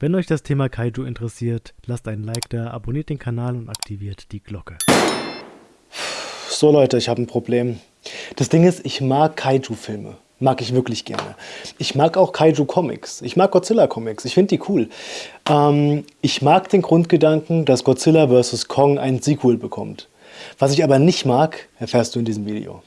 Wenn euch das Thema Kaiju interessiert, lasst einen Like da, abonniert den Kanal und aktiviert die Glocke. So Leute, ich habe ein Problem. Das Ding ist, ich mag Kaiju-Filme. Mag ich wirklich gerne. Ich mag auch Kaiju-Comics. Ich mag Godzilla-Comics. Ich finde die cool. Ähm, ich mag den Grundgedanken, dass Godzilla vs. Kong ein Sequel bekommt. Was ich aber nicht mag, erfährst du in diesem Video.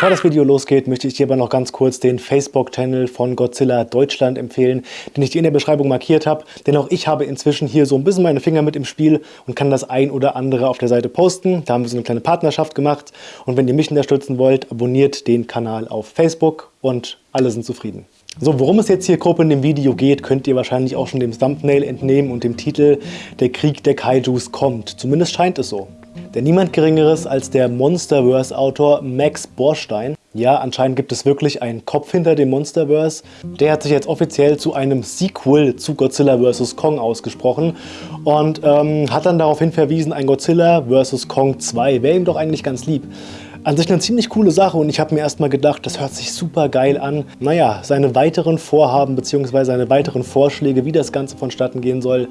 Bevor das Video losgeht, möchte ich dir aber noch ganz kurz den Facebook-Channel von Godzilla Deutschland empfehlen, den ich dir in der Beschreibung markiert habe. Denn auch ich habe inzwischen hier so ein bisschen meine Finger mit im Spiel und kann das ein oder andere auf der Seite posten. Da haben wir so eine kleine Partnerschaft gemacht. Und wenn ihr mich unterstützen wollt, abonniert den Kanal auf Facebook und alle sind zufrieden. So, worum es jetzt hier grob in dem Video geht, könnt ihr wahrscheinlich auch schon dem Thumbnail entnehmen und dem Titel Der Krieg der Kaijus kommt. Zumindest scheint es so. Denn niemand Geringeres als der Monsterverse-Autor Max Borstein. Ja, anscheinend gibt es wirklich einen Kopf hinter dem Monsterverse. Der hat sich jetzt offiziell zu einem Sequel zu Godzilla vs. Kong ausgesprochen und ähm, hat dann daraufhin verwiesen, ein Godzilla vs. Kong 2 wäre ihm doch eigentlich ganz lieb. An sich eine ziemlich coole Sache und ich habe mir erstmal gedacht, das hört sich super geil an. Naja, seine weiteren Vorhaben bzw. seine weiteren Vorschläge, wie das Ganze vonstatten gehen soll,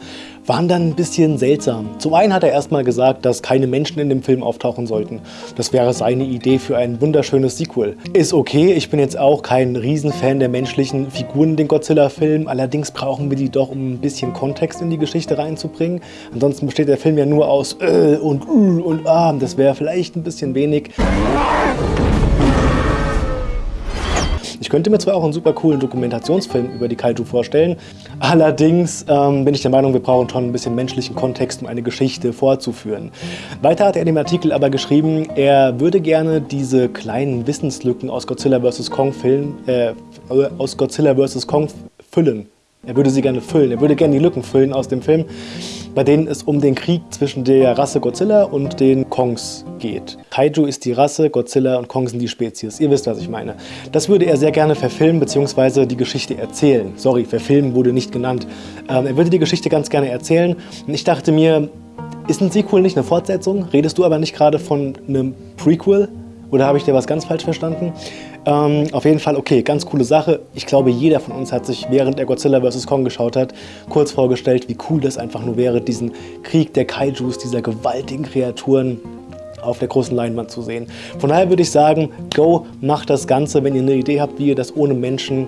waren dann ein bisschen seltsam. Zum einen hat er erstmal gesagt, dass keine Menschen in dem Film auftauchen sollten. Das wäre seine Idee für ein wunderschönes Sequel. Ist okay, ich bin jetzt auch kein Riesenfan der menschlichen Figuren in den Godzilla-Film, allerdings brauchen wir die doch, um ein bisschen Kontext in die Geschichte reinzubringen. Ansonsten besteht der Film ja nur aus äh und uh und ah, das wäre vielleicht ein bisschen wenig. Ich könnte mir zwar auch einen super coolen Dokumentationsfilm über die Kaiju vorstellen, allerdings ähm, bin ich der Meinung, wir brauchen schon ein bisschen menschlichen Kontext, um eine Geschichte vorzuführen. Weiter hat er in dem Artikel aber geschrieben, er würde gerne diese kleinen Wissenslücken aus Godzilla vs. Kong, Film, äh, aus Godzilla vs. Kong füllen. Er würde sie gerne füllen, er würde gerne die Lücken füllen aus dem Film bei denen es um den Krieg zwischen der Rasse Godzilla und den Kongs geht. Kaiju ist die Rasse, Godzilla und Kong sind die Spezies. Ihr wisst, was ich meine. Das würde er sehr gerne verfilmen bzw. die Geschichte erzählen. Sorry, verfilmen wurde nicht genannt. Ähm, er würde die Geschichte ganz gerne erzählen. Und ich dachte mir, ist ein Sequel nicht eine Fortsetzung? Redest du aber nicht gerade von einem Prequel? Oder habe ich dir was ganz falsch verstanden? Ähm, auf jeden Fall, okay, ganz coole Sache. Ich glaube, jeder von uns hat sich, während er Godzilla vs. Kong geschaut hat, kurz vorgestellt, wie cool das einfach nur wäre, diesen Krieg der Kaijus, dieser gewaltigen Kreaturen auf der großen Leinwand zu sehen. Von daher würde ich sagen, go, macht das Ganze, wenn ihr eine Idee habt, wie ihr das ohne Menschen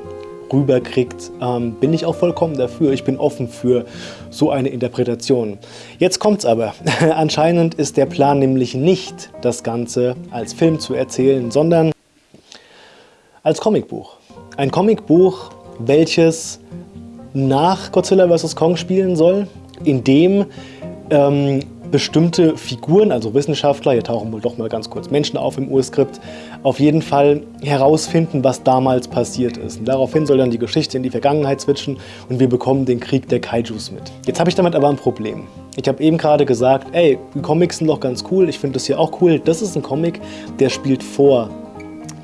rüberkriegt, ähm, bin ich auch vollkommen dafür. Ich bin offen für so eine Interpretation. Jetzt kommt's aber. Anscheinend ist der Plan nämlich nicht, das Ganze als Film zu erzählen, sondern als Comicbuch. Ein Comicbuch, welches nach Godzilla vs. Kong spielen soll, in dem ähm, bestimmte Figuren, also Wissenschaftler, hier tauchen wohl doch mal ganz kurz Menschen auf im Urskript, auf jeden Fall herausfinden, was damals passiert ist. Und daraufhin soll dann die Geschichte in die Vergangenheit switchen und wir bekommen den Krieg der Kaijus mit. Jetzt habe ich damit aber ein Problem. Ich habe eben gerade gesagt, ey, die Comics sind doch ganz cool, ich finde das hier auch cool. Das ist ein Comic, der spielt vor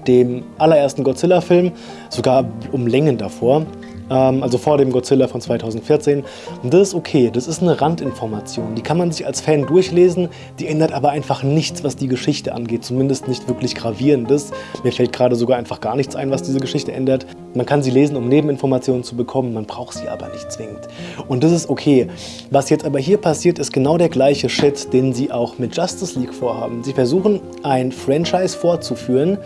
dem allerersten Godzilla-Film, sogar um Längen davor ähm, also vor dem Godzilla von 2014. Und das ist okay, das ist eine Randinformation. Die kann man sich als Fan durchlesen, die ändert aber einfach nichts, was die Geschichte angeht. Zumindest nicht wirklich gravierendes. Mir fällt gerade sogar einfach gar nichts ein, was diese Geschichte ändert. Man kann sie lesen, um Nebeninformationen zu bekommen, man braucht sie aber nicht zwingend. Und das ist okay. Was jetzt aber hier passiert, ist genau der gleiche Shit, den sie auch mit Justice League vorhaben. Sie versuchen, ein Franchise fortzuführen,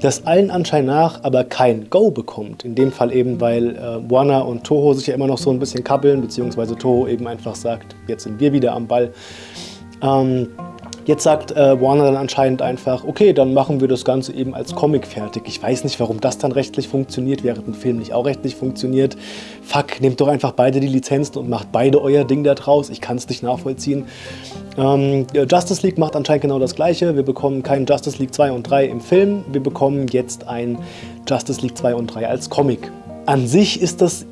das allen Anschein nach aber kein Go bekommt. In dem Fall eben, weil äh, Warner und Toho sich ja immer noch so ein bisschen kabbeln, beziehungsweise Toho eben einfach sagt, jetzt sind wir wieder am Ball. Ähm, Jetzt sagt äh, Warner dann anscheinend einfach, okay, dann machen wir das Ganze eben als Comic fertig. Ich weiß nicht, warum das dann rechtlich funktioniert, während ein Film nicht auch rechtlich funktioniert. Fuck, nehmt doch einfach beide die Lizenzen und macht beide euer Ding da draus. Ich kann es nicht nachvollziehen. Ähm, Justice League macht anscheinend genau das Gleiche. Wir bekommen keinen Justice League 2 und 3 im Film. Wir bekommen jetzt ein Justice League 2 und 3 als Comic. An sich ist das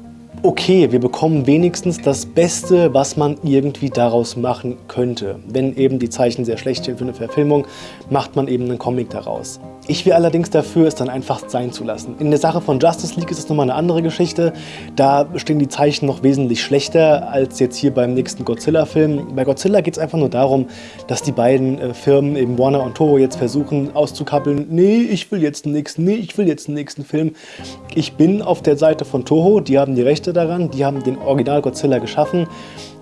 okay, wir bekommen wenigstens das Beste, was man irgendwie daraus machen könnte. Wenn eben die Zeichen sehr schlecht sind für eine Verfilmung, macht man eben einen Comic daraus. Ich wäre allerdings dafür, es dann einfach sein zu lassen. In der Sache von Justice League ist es nochmal eine andere Geschichte. Da stehen die Zeichen noch wesentlich schlechter als jetzt hier beim nächsten Godzilla-Film. Bei Godzilla geht es einfach nur darum, dass die beiden äh, Firmen, eben Warner und Toho, jetzt versuchen auszukappeln, nee, ich will jetzt nächsten, nee, ich will jetzt einen nächsten Film. Ich bin auf der Seite von Toho, die haben die Rechte daran, die haben den Original Godzilla geschaffen.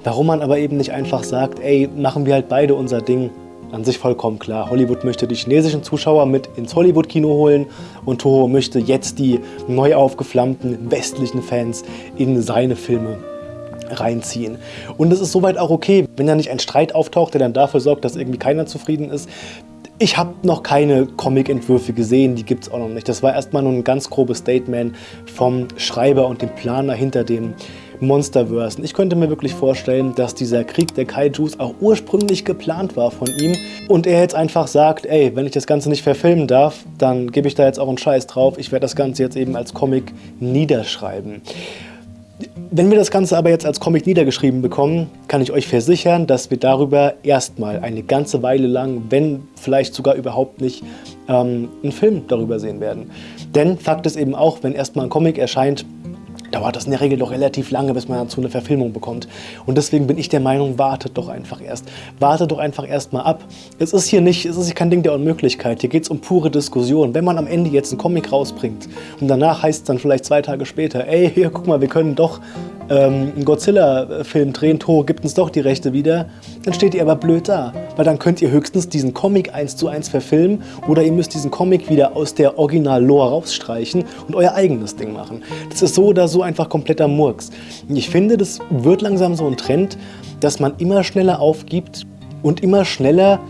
Warum man aber eben nicht einfach sagt, ey, machen wir halt beide unser Ding an sich vollkommen klar. Hollywood möchte die chinesischen Zuschauer mit ins Hollywood-Kino holen und Toho möchte jetzt die neu aufgeflammten westlichen Fans in seine Filme reinziehen. Und es ist soweit auch okay, wenn da nicht ein Streit auftaucht, der dann dafür sorgt, dass irgendwie keiner zufrieden ist. Ich habe noch keine Comic-Entwürfe gesehen, die gibt es auch noch nicht. Das war erstmal nur ein ganz grobes Statement vom Schreiber und dem Planer hinter dem Monsterverse. Ich könnte mir wirklich vorstellen, dass dieser Krieg der Kaijus auch ursprünglich geplant war von ihm und er jetzt einfach sagt, ey, wenn ich das Ganze nicht verfilmen darf, dann gebe ich da jetzt auch einen Scheiß drauf. Ich werde das Ganze jetzt eben als Comic niederschreiben. Wenn wir das Ganze aber jetzt als Comic niedergeschrieben bekommen, kann ich euch versichern, dass wir darüber erstmal eine ganze Weile lang, wenn vielleicht sogar überhaupt nicht, ähm, einen Film darüber sehen werden. Denn Fakt ist eben auch, wenn erstmal ein Comic erscheint, dauert das in der Regel doch relativ lange, bis man dazu eine Verfilmung bekommt. Und deswegen bin ich der Meinung, wartet doch einfach erst. Wartet doch einfach erst mal ab. Es ist hier nicht, es ist kein Ding der Unmöglichkeit. Hier geht es um pure Diskussion. Wenn man am Ende jetzt einen Comic rausbringt und danach heißt es dann vielleicht zwei Tage später, ey, hier, guck mal, wir können doch ähm, einen Godzilla-Film drehen, Toho gibt uns doch die Rechte wieder, dann steht ihr aber blöd da. Weil dann könnt ihr höchstens diesen Comic eins zu eins verfilmen oder ihr müsst diesen Comic wieder aus der Original-Lore rausstreichen und euer eigenes Ding machen. Das ist so oder so einfach kompletter Murks. Ich finde, das wird langsam so ein Trend, dass man immer schneller aufgibt und immer schneller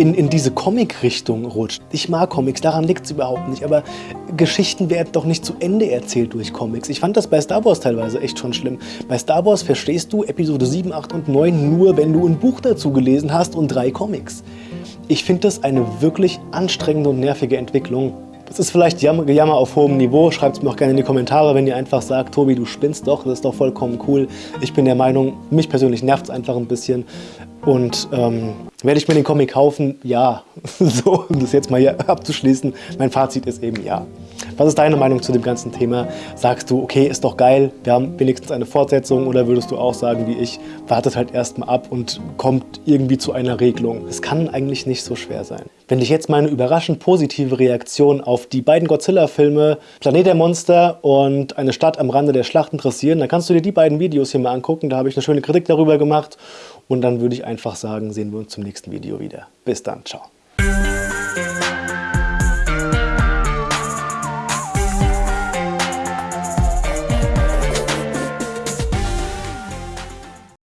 in, in diese Comic-Richtung rutscht. Ich mag Comics, daran liegt es überhaupt nicht, aber Geschichten werden doch nicht zu Ende erzählt durch Comics. Ich fand das bei Star Wars teilweise echt schon schlimm. Bei Star Wars verstehst du Episode 7, 8 und 9 nur, wenn du ein Buch dazu gelesen hast und drei Comics. Ich finde das eine wirklich anstrengende und nervige Entwicklung. Das ist vielleicht Gejammer auf hohem Niveau. Schreibt es mir auch gerne in die Kommentare, wenn ihr einfach sagt, Tobi, du spinnst doch, das ist doch vollkommen cool. Ich bin der Meinung, mich persönlich nervt es einfach ein bisschen. Und ähm, werde ich mir den Comic kaufen? Ja. so, um das jetzt mal hier abzuschließen. Mein Fazit ist eben ja. Was ist deine Meinung zu dem ganzen Thema? Sagst du, okay, ist doch geil, wir haben wenigstens eine Fortsetzung oder würdest du auch sagen wie ich, wartet halt erstmal ab und kommt irgendwie zu einer Regelung? Es kann eigentlich nicht so schwer sein. Wenn dich jetzt meine überraschend positive Reaktion auf die beiden Godzilla-Filme Planet der Monster und Eine Stadt am Rande der Schlacht interessieren, dann kannst du dir die beiden Videos hier mal angucken. Da habe ich eine schöne Kritik darüber gemacht und dann würde ich einfach sagen, sehen wir uns zum nächsten Video wieder. Bis dann, ciao.